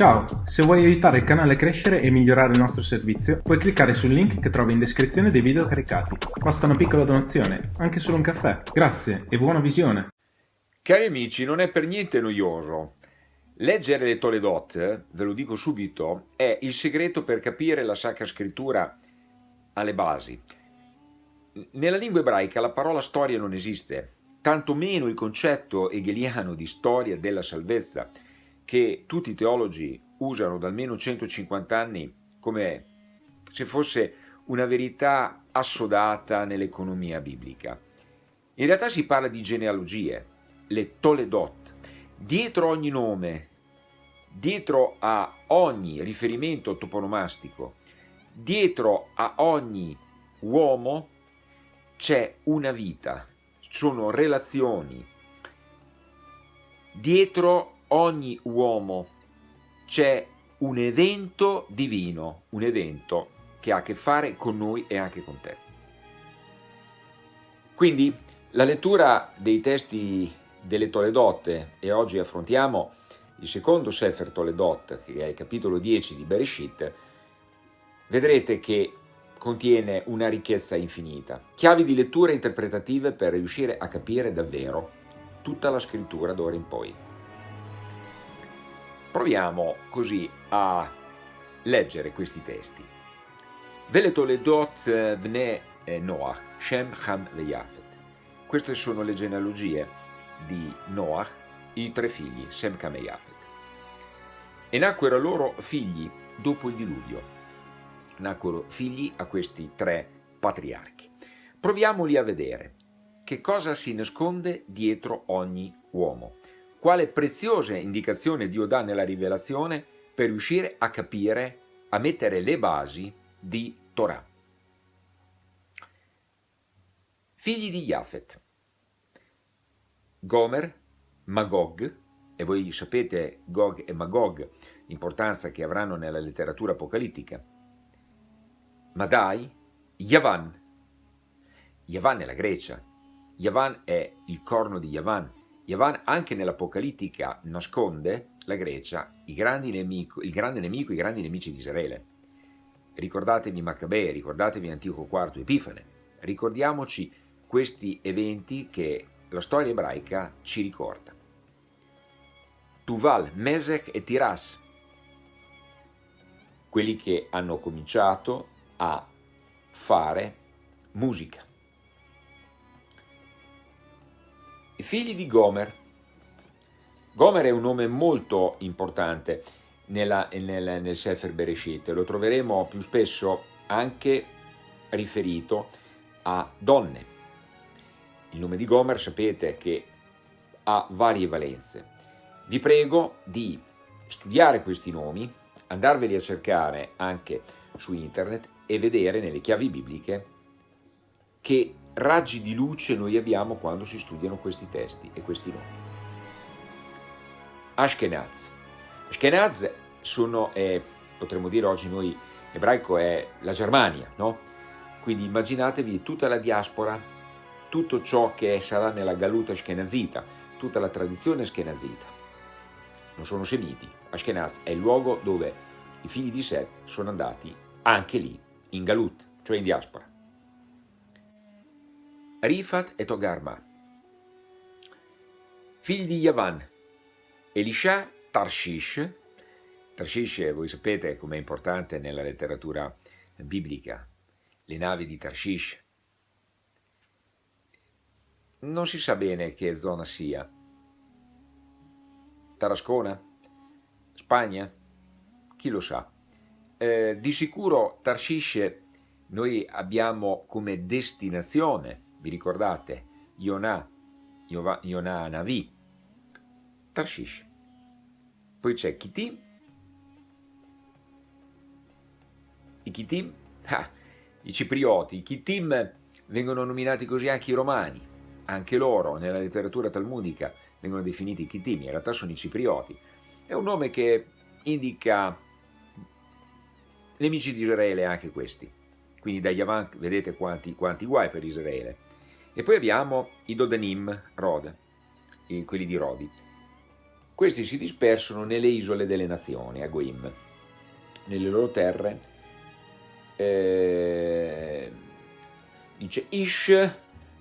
Ciao, se vuoi aiutare il canale a crescere e migliorare il nostro servizio, puoi cliccare sul link che trovi in descrizione dei video caricati. Basta una piccola donazione, anche solo un caffè. Grazie e buona visione! Cari amici, non è per niente noioso. Leggere le Toledot, ve lo dico subito, è il segreto per capire la Sacra Scrittura alle basi. Nella lingua ebraica la parola storia non esiste, tanto meno il concetto hegeliano di storia della salvezza, che tutti i teologi usano da almeno 150 anni come se fosse una verità assodata nell'economia biblica. In realtà si parla di genealogie, le Toledot. Dietro ogni nome, dietro a ogni riferimento toponomastico, dietro a ogni uomo c'è una vita, sono relazioni. Dietro ogni uomo c'è un evento divino, un evento che ha a che fare con noi e anche con te. Quindi la lettura dei testi delle Toledotte e oggi affrontiamo il secondo Sefer Toledot, che è il capitolo 10 di Bereshit, vedrete che contiene una ricchezza infinita, chiavi di lettura interpretative per riuscire a capire davvero tutta la scrittura d'ora in poi. Proviamo così a leggere questi testi. Vele Toledot vne Noach, Shem, Ham e Yafet. Queste sono le genealogie di Noach, i tre figli, Sem, Ham e Yafet. E nacquero loro figli dopo il diluvio. Nacquero figli a questi tre patriarchi. Proviamoli a vedere che cosa si nasconde dietro ogni uomo quale preziosa indicazione Dio dà nella rivelazione per riuscire a capire, a mettere le basi di Torah. Figli di Jafet, Gomer, Magog, e voi sapete Gog e Magog, l'importanza che avranno nella letteratura apocalittica, Madai, Yavan. Yavan è la Grecia, Yavan è il corno di Yavan, Yavan anche nell'Apocalittica nasconde la Grecia, nemico, il grande nemico, i grandi nemici di Israele. Ricordatevi Maccabei, ricordatevi Antico IV Epifane, ricordiamoci questi eventi che la storia ebraica ci ricorda. Tuval, Mesech e Tiras, quelli che hanno cominciato a fare musica. Figli di Gomer. Gomer è un nome molto importante nella, nel, nel Sefer Bereshit, lo troveremo più spesso anche riferito a donne. Il nome di Gomer sapete che ha varie valenze. Vi prego di studiare questi nomi, andarveli a cercare anche su internet e vedere nelle chiavi bibliche che raggi di luce noi abbiamo quando si studiano questi testi e questi nomi. Ashkenaz. Ashkenaz sono, eh, potremmo dire oggi noi, ebraico è la Germania, no? Quindi immaginatevi tutta la diaspora, tutto ciò che sarà nella galuta ashkenazita, tutta la tradizione ashkenazita. Non sono semiti. Ashkenaz è il luogo dove i figli di Seth sono andati anche lì, in galut, cioè in diaspora. Rifat e Togarma. Figli di Yavan, Elisha, Tarshish. Tarshish, voi sapete com'è importante nella letteratura biblica, le navi di Tarshish. Non si sa bene che zona sia. Tarascona? Spagna? Chi lo sa? Eh, di sicuro Tarshish noi abbiamo come destinazione vi ricordate? Yonah, Yonah Navi, Tarshish. Poi c'è Kitim, i Kitim, ah, i ciprioti, i Kitim vengono nominati così anche i romani, anche loro nella letteratura talmudica vengono definiti Kitim, in realtà sono i ciprioti. È un nome che indica nemici di Israele anche questi. Quindi dagli avanti vedete quanti, quanti guai per Israele. E poi abbiamo i Dodanim Rod, quelli di Rodi. Questi si dispersano nelle isole delle nazioni, a Guim, nelle loro terre. Eh, dice Ish,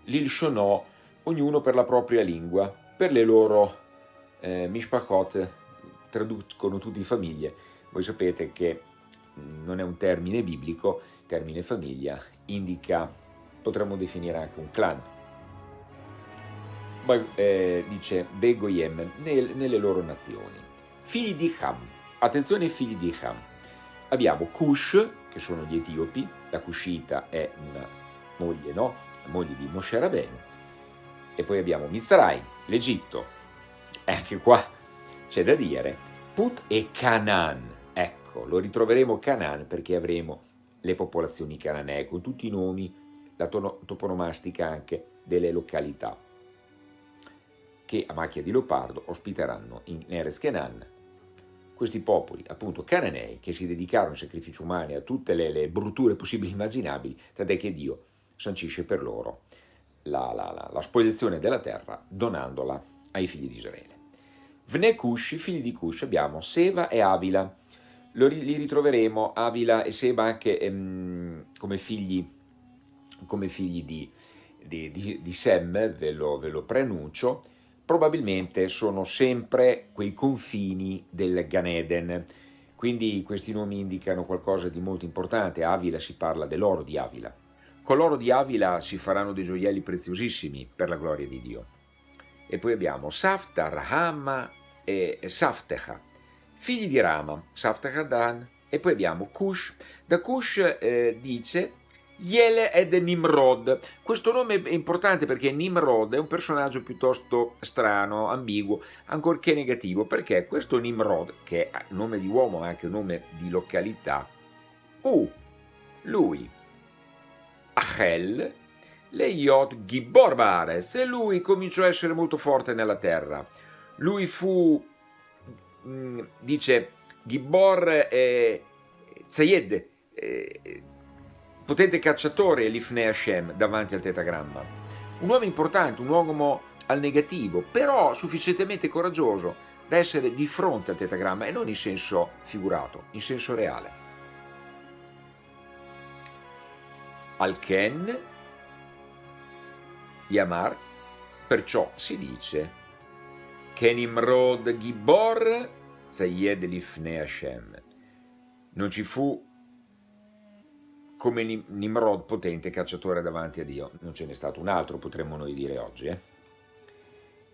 l'Ilshonò, ognuno per la propria lingua, per le loro eh, mishpachot, traducono tutti famiglie. Voi sapete che non è un termine biblico, il termine famiglia indica, potremmo definire anche un clan. Poi eh, dice Begoyem nel, nelle loro nazioni. Figli di Ham, attenzione figli di Ham. Abbiamo Cush, che sono gli etiopi, la Cushita è una moglie, no? La moglie di Moshe Rabbeinu. E poi abbiamo Mizraim, l'Egitto. E anche qua c'è da dire, Put e Canaan. Ecco, lo ritroveremo Canaan perché avremo le popolazioni cananee con tutti i nomi, la toponomastica anche delle località che a macchia di leopardo ospiteranno in Eres Kenan questi popoli, appunto cananei, che si dedicarono ai sacrifici umani, a tutte le, le brutture possibili e immaginabili, tant'è che Dio sancisce per loro la, la, la, la spoliazione della terra donandola ai figli di Israele. Vne Cush, figli di Cush, abbiamo Seva e Avila. Li ritroveremo, Avila e Seba, anche ehm, come figli, come figli di, di, di, di Sem, ve lo, ve lo preannuncio, probabilmente sono sempre quei confini del Gan Eden. Quindi questi nomi indicano qualcosa di molto importante. Avila si parla dell'oro di Avila. Con l'oro di Avila si faranno dei gioielli preziosissimi per la gloria di Dio. E poi abbiamo Safta, Rahama e Saftecha, figli di Rama, Saftecha Dan. E poi abbiamo Cush. Da Cush eh, dice Yele ed Nimrod. Questo nome è importante perché Nimrod è un personaggio piuttosto strano, ambiguo, ancorché negativo, perché questo Nimrod, che è nome di uomo ma anche nome di località, U, lui, Achel, le Yot Gibor Bares, e lui cominciò a essere molto forte nella terra. Lui fu, mm, dice, Gibor eh, Zayed, eh, potente cacciatore Lifnei Hashem davanti al tetagramma. Un uomo importante, un uomo al negativo, però sufficientemente coraggioso da essere di fronte al tetagramma e non in senso figurato, in senso reale. Al-Ken, Yamar, perciò si dice Kenimrod Gibor Zayed Lifnei Hashem. Non ci fu come Nimrod potente cacciatore davanti a Dio. Non ce n'è stato un altro, potremmo noi dire oggi. Eh?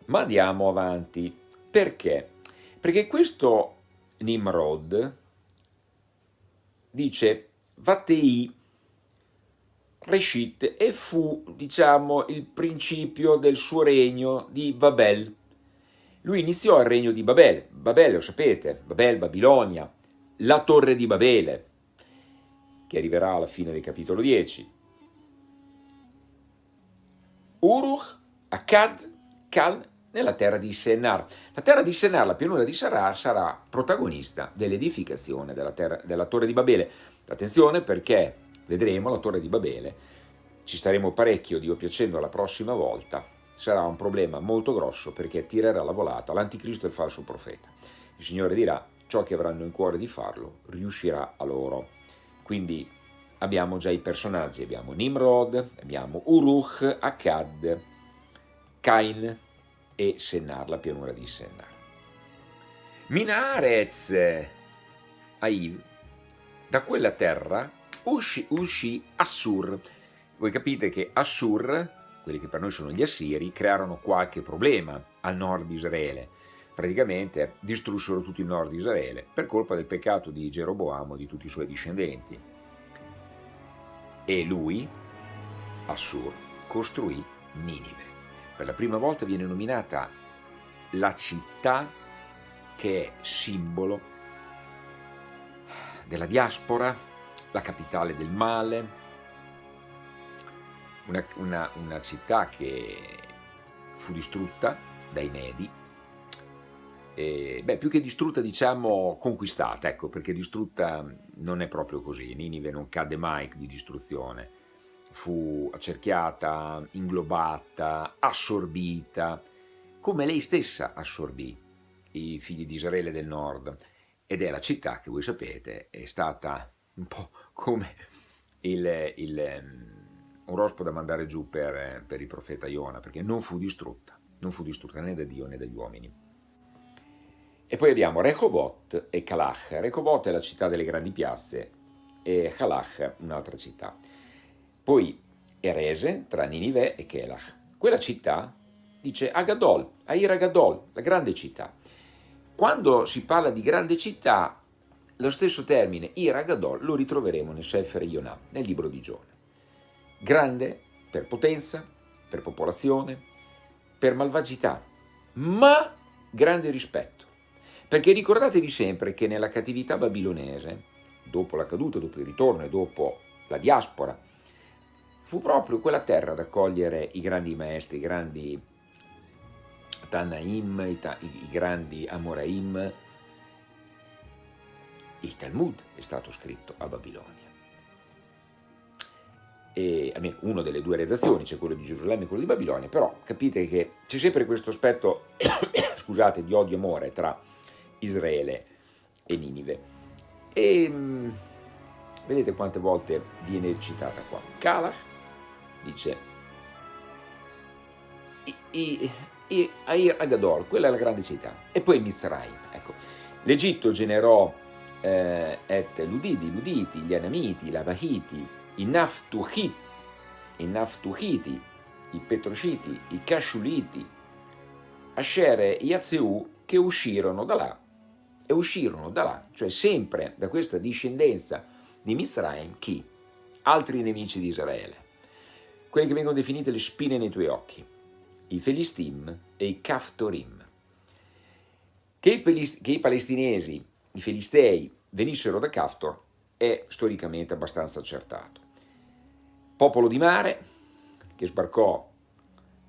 Ma andiamo avanti. Perché? Perché questo Nimrod dice Vatei Reshit e fu, diciamo, il principio del suo regno di Babel. Lui iniziò il regno di Babel. Babel, lo sapete, Babel, Babilonia, la torre di Babele che arriverà alla fine del capitolo 10. Uruch, Akkad, Cal, nella terra di Sennar. La terra di Sennar, la pianura di Sarar, sarà protagonista dell'edificazione della, della torre di Babele. Attenzione perché vedremo la torre di Babele, ci staremo parecchio, Dio piacendo, la prossima volta, sarà un problema molto grosso perché tirerà la volata l'anticristo e il falso profeta. Il Signore dirà, ciò che avranno in cuore di farlo riuscirà a loro. Quindi abbiamo già i personaggi, abbiamo Nimrod, abbiamo Uruk, Akkad, Cain e Sennar, la pianura di Sennar. Minarez, Aiv, da quella terra uscì, uscì Assur. Voi capite che Assur, quelli che per noi sono gli Assiri, crearono qualche problema al nord di Israele. Praticamente distrussero tutto il nord di Israele per colpa del peccato di Geroboamo e di tutti i suoi discendenti. E lui, Assur, costruì Ninive. Per la prima volta viene nominata la città che è simbolo della diaspora, la capitale del male, una, una, una città che fu distrutta dai Medi eh, beh, più che distrutta diciamo conquistata, ecco, perché distrutta non è proprio così, Ninive non cadde mai di distruzione, fu accerchiata, inglobata, assorbita, come lei stessa assorbì i figli di Israele del nord, ed è la città che voi sapete è stata un po' come il, il, un rospo da mandare giù per, per il profeta Iona, perché non fu distrutta, non fu distrutta né da Dio né dagli uomini. E poi abbiamo Rehovot e Kalach. Rehovot è la città delle grandi piazze e Kalach un'altra città. Poi Erese tra Ninive e Kelach. Quella città dice Agadol, Air Agadol, la grande città. Quando si parla di grande città, lo stesso termine Ir Agadol lo ritroveremo nel Sefer Yonah, nel libro di Giona. Grande per potenza, per popolazione, per malvagità, ma grande rispetto. Perché ricordatevi sempre che nella cattività babilonese, dopo la caduta, dopo il ritorno e dopo la diaspora, fu proprio quella terra ad accogliere i grandi maestri, i grandi Tanaim, i, i grandi Amoraim. Il Talmud è stato scritto a Babilonia. E, almeno una delle due redazioni, c'è quello di Gerusalemme e quello di Babilonia, però capite che c'è sempre questo aspetto, scusate, di odio e amore tra Israele e Ninive. E mm, vedete quante volte viene citata qua. Kalach dice Air Agadol, quella è la grande città, e poi Mizraim. Ecco. L'Egitto generò eh, et Ludidi, Luditi, gli Anamiti, i Labahiti, i Naftuhiti, i Naftuhiti, i Petrociti, i Cashuliti, Asher e Yazeu che uscirono da là e uscirono da là, cioè sempre da questa discendenza di Mizraim, chi? Altri nemici di Israele, quelle che vengono definite le spine nei tuoi occhi, i Felistim e i Kaftorim. Che i, che i palestinesi, i Filistei, venissero da Kaftor è storicamente abbastanza accertato. Popolo di mare che sbarcò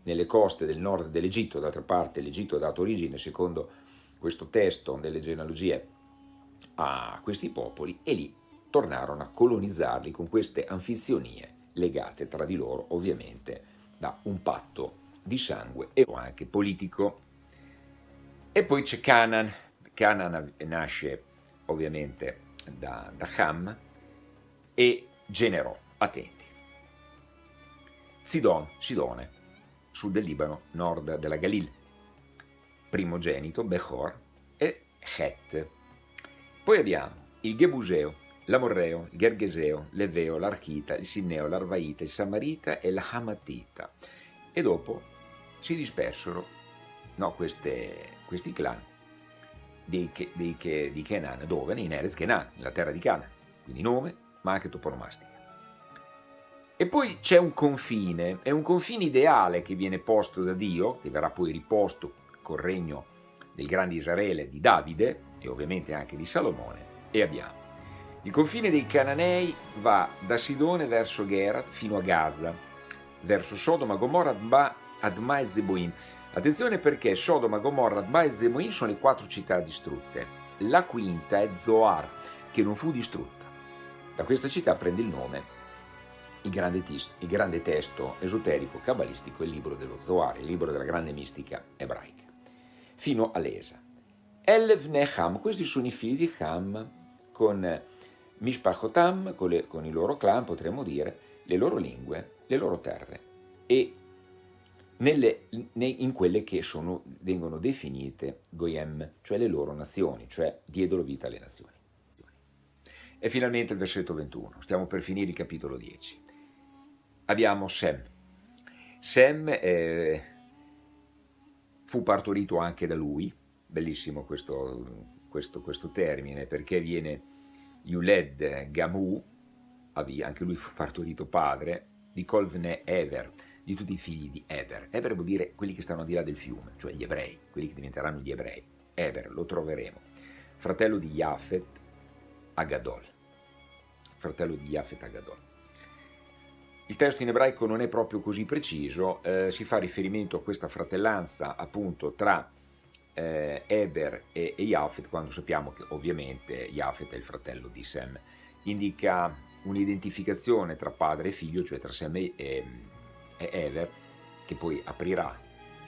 nelle coste del nord dell'Egitto, d'altra parte l'Egitto ha dato origine, secondo questo testo delle genealogie a questi popoli e lì tornarono a colonizzarli con queste anfizionie legate tra di loro ovviamente da un patto di sangue e anche politico. E poi c'è Canaan, Canaan nasce ovviamente da, da Ham e generò, attenti, Sidon, Sidone, sud del Libano, nord della Galil, primogenito, Bechor, e Het. Poi abbiamo il Gebuseo, l'Amorreo, il Gergeseo, l'Eveo, l'Archita, il Sinneo, l'Arvaita, il Samarita e l'Hamatita. E dopo si dispersero no, queste, questi clan di, di, di Kenan, dove? In Erez Kenan, nella terra di Canaan, quindi nome, ma anche toponomastica. E poi c'è un confine, è un confine ideale che viene posto da Dio, che verrà poi riposto col regno del grande Israele di Davide e ovviamente anche di Salomone e abbiamo il confine dei Cananei va da Sidone verso Gerat fino a Gaza, verso Sodoma, Gomorra, Adma e Zeboim. Attenzione perché Sodoma, Gomorra, Adma e Zeboim sono le quattro città distrutte. La quinta è Zoar, che non fu distrutta. Da questa città prende il nome il grande, il grande testo esoterico cabalistico, il libro dello Zohar, il libro della grande mistica ebraica fino all'Esa. Elv Neham, questi sono i figli di Ham con Mishpachotam, con, le, con i loro clan, potremmo dire, le loro lingue, le loro terre e nelle, in quelle che sono, vengono definite Goyem, cioè le loro nazioni, cioè diedero vita alle nazioni. E finalmente il versetto 21, stiamo per finire il capitolo 10. Abbiamo Sem. Sem è fu partorito anche da lui, bellissimo questo, questo, questo termine, perché viene Yuled Gamu, anche lui fu partorito padre, di Colvne Ever, di tutti i figli di Eber. Eber vuol dire quelli che stanno al di là del fiume, cioè gli ebrei, quelli che diventeranno gli ebrei. Eber, lo troveremo. Fratello di Yafet Agadol. Fratello di Yafet Agadol. Il testo in ebraico non è proprio così preciso, eh, si fa riferimento a questa fratellanza appunto tra eh, Eber e, e Yafet, quando sappiamo che ovviamente Yafet è il fratello di Sem. Indica un'identificazione tra padre e figlio, cioè tra Sem e, e Eber, che poi aprirà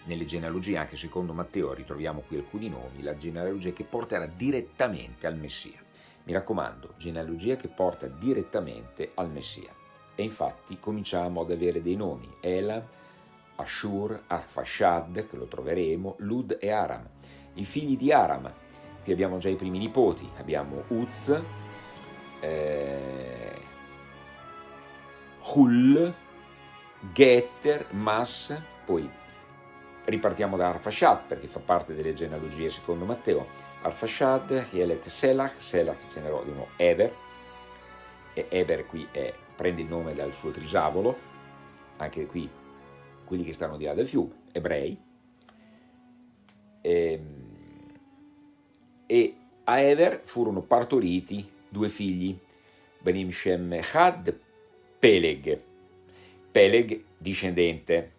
nelle genealogie, anche secondo Matteo ritroviamo qui alcuni nomi, la genealogia che porterà direttamente al Messia. Mi raccomando, genealogia che porta direttamente al Messia. E infatti cominciamo ad avere dei nomi, Elam, Ashur, Arfashad, che lo troveremo, Lud e Aram, i figli di Aram. Qui abbiamo già i primi nipoti, abbiamo Uz, eh, Hul, Getter, Mas, poi ripartiamo da Arfashad perché fa parte delle genealogie secondo Matteo, Arfashad, Yelet Selach, Selach generò di nuovo Eber, e Eber qui è, prende il nome dal suo trisavolo, anche qui quelli che stanno di là del fiume, ebrei, e, ehm, e a Eber furono partoriti due figli, Benim Shem Had, Peleg, Peleg discendente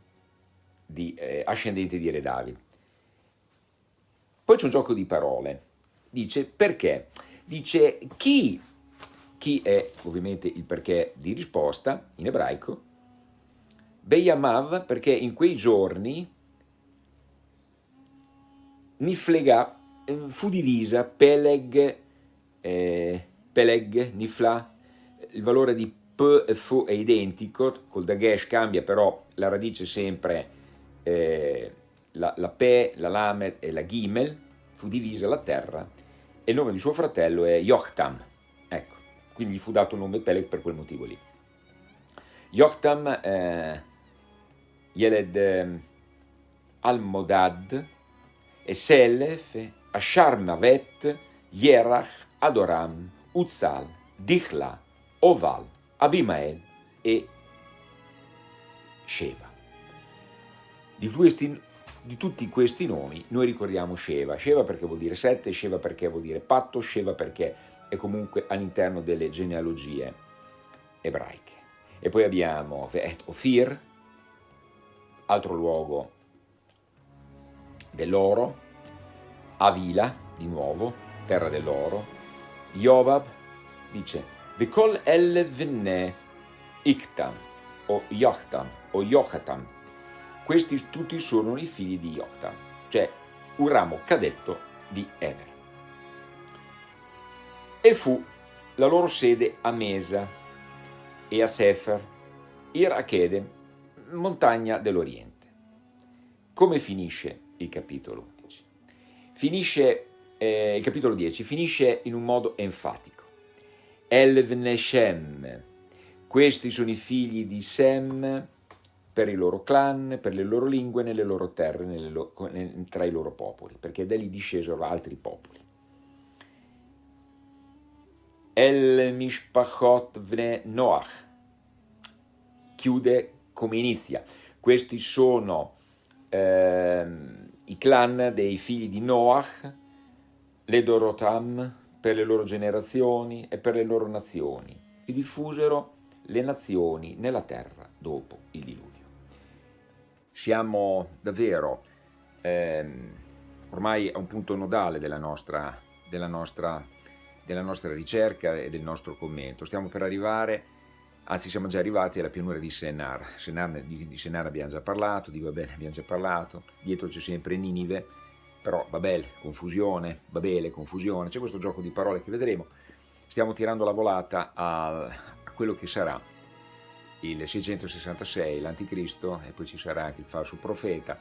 di, eh, ascendente di Re David. Poi c'è un gioco di parole. Dice perché? Dice chi, chi è ovviamente il perché di risposta in ebraico, Beyamav perché in quei giorni Niflega eh, fu divisa, Peleg, eh, Peleg, Nifla, il valore di P e Fu è identico, col Dagesh cambia però la radice sempre eh, la, la Pe, la Lamed e la Gimel, fu divisa la terra e il nome di suo fratello è Yochtam. Quindi gli fu dato il nome Peleg per quel motivo lì. Yochtam, eh, Yeled eh, Almodad, e Selef, Asharmavet, Yerach, Adoram, Uzzal, Dichla, Oval, Abimael e Sheva. Di, questi, di tutti questi nomi noi ricordiamo Sheva, Sheva perché vuol dire sette, Sheva perché vuol dire patto, Sheva perché è comunque all'interno delle genealogie ebraiche. E poi abbiamo Ve'et Ophir, altro luogo dell'oro, Avila, di nuovo, terra dell'oro, Jobab, dice, Vekol el venne Iktam, o Yochtam, o Yochatam, questi tutti sono i figli di Yoktan, cioè un ramo cadetto di Eber. E fu la loro sede a Mesa e a Sefer, Ir montagna dell'Oriente. Come finisce il capitolo 10? Finisce, eh, il capitolo 10 finisce in un modo enfatico. Elvneshem, questi sono i figli di Sem, per i loro clan, per le loro lingue, nelle loro terre, nelle lo tra i loro popoli, perché da lì discesero altri popoli. El Mishpachot Vne Noach chiude come inizia. Questi sono eh, i clan dei figli di Noach, le Dorotam, per le loro generazioni e per le loro nazioni. Si diffusero le nazioni nella terra dopo il diluvio siamo davvero ehm, ormai a un punto nodale della nostra, della, nostra, della nostra ricerca e del nostro commento. Stiamo per arrivare, anzi siamo già arrivati alla pianura di Senar. Senar di, di Senar abbiamo già parlato, di Babele abbiamo già parlato, dietro c'è sempre Ninive, però Babel, confusione, Babele, confusione, c'è questo gioco di parole che vedremo. Stiamo tirando la volata a, a quello che sarà il 666, l'anticristo, e poi ci sarà anche il falso profeta.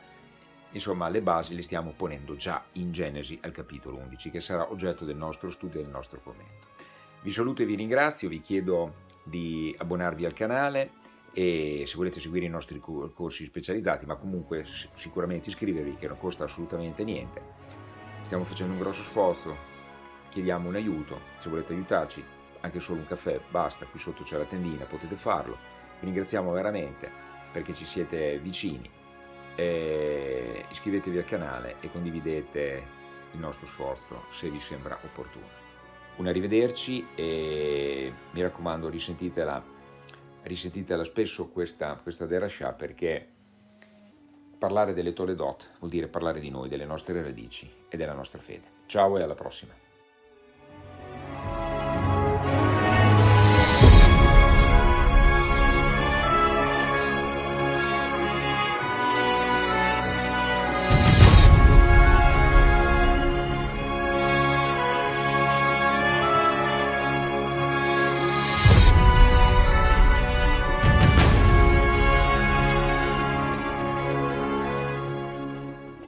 Insomma, le basi le stiamo ponendo già in Genesi al capitolo 11, che sarà oggetto del nostro studio e del nostro commento. Vi saluto e vi ringrazio, vi chiedo di abbonarvi al canale e se volete seguire i nostri corsi specializzati, ma comunque sicuramente iscrivervi che non costa assolutamente niente. Stiamo facendo un grosso sforzo, chiediamo un aiuto, se volete aiutarci, anche solo un caffè, basta, qui sotto c'è la tendina, potete farlo vi ringraziamo veramente perché ci siete vicini. E iscrivetevi al canale e condividete il nostro sforzo se vi sembra opportuno. Un arrivederci e mi raccomando risentitela, risentitela spesso questa, questa derascià perché parlare delle Toledot vuol dire parlare di noi, delle nostre radici e della nostra fede. Ciao e alla prossima!